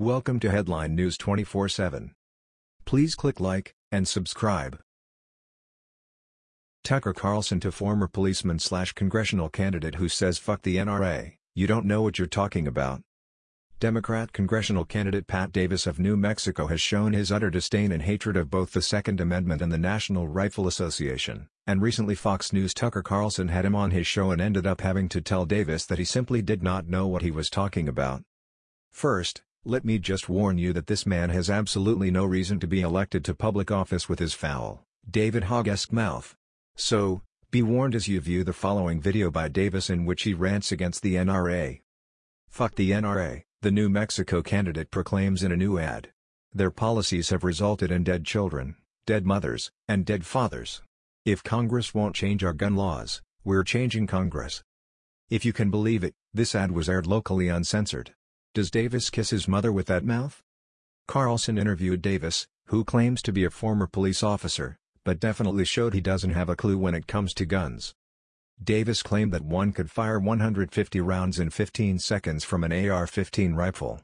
Welcome to Headline News 24/7. Please click like and subscribe. Tucker Carlson to former policeman slash congressional candidate who says fuck the NRA, you don't know what you're talking about. Democrat congressional candidate Pat Davis of New Mexico has shown his utter disdain and hatred of both the Second Amendment and the National Rifle Association, and recently Fox News' Tucker Carlson had him on his show and ended up having to tell Davis that he simply did not know what he was talking about. First, let me just warn you that this man has absolutely no reason to be elected to public office with his foul, David Hogg-esque mouth. So, be warned as you view the following video by Davis in which he rants against the NRA. Fuck the NRA, the New Mexico candidate proclaims in a new ad. Their policies have resulted in dead children, dead mothers, and dead fathers. If Congress won't change our gun laws, we're changing Congress. If you can believe it, this ad was aired locally uncensored. Does Davis kiss his mother with that mouth? Carlson interviewed Davis, who claims to be a former police officer, but definitely showed he doesn't have a clue when it comes to guns. Davis claimed that one could fire 150 rounds in 15 seconds from an AR-15 rifle.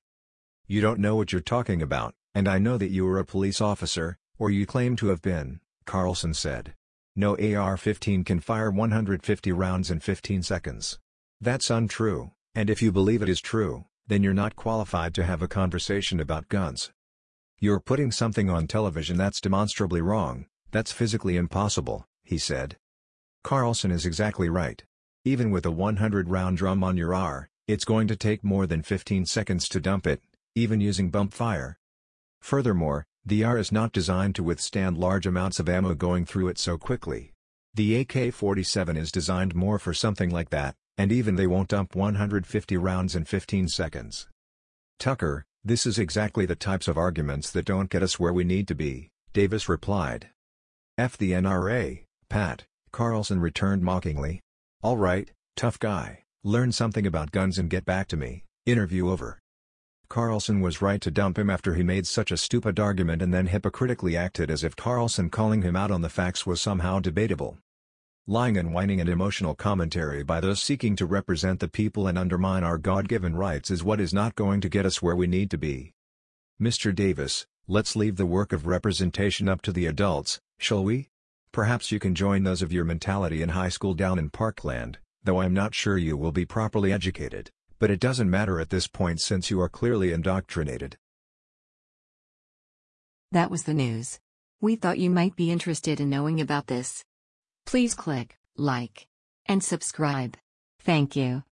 You don't know what you're talking about, and I know that you were a police officer, or you claim to have been, Carlson said. No AR-15 can fire 150 rounds in 15 seconds. That's untrue, and if you believe it is true, then you're not qualified to have a conversation about guns. You're putting something on television that's demonstrably wrong, that's physically impossible, he said. Carlson is exactly right. Even with a 100-round drum on your AR, it's going to take more than 15 seconds to dump it, even using bump fire. Furthermore, the AR is not designed to withstand large amounts of ammo going through it so quickly. The AK-47 is designed more for something like that, and even they won't dump 150 rounds in 15 seconds. Tucker, this is exactly the types of arguments that don't get us where we need to be, Davis replied. F the NRA, Pat, Carlson returned mockingly. Alright, tough guy, learn something about guns and get back to me, interview over. Carlson was right to dump him after he made such a stupid argument and then hypocritically acted as if Carlson calling him out on the facts was somehow debatable. Lying and whining and emotional commentary by those seeking to represent the people and undermine our God-given rights is what is not going to get us where we need to be. Mr. Davis, let's leave the work of representation up to the adults, shall we? Perhaps you can join those of your mentality in high school down in Parkland, though I'm not sure you will be properly educated, but it doesn't matter at this point since you are clearly indoctrinated. That was the news. We thought you might be interested in knowing about this. Please click like and subscribe. Thank you.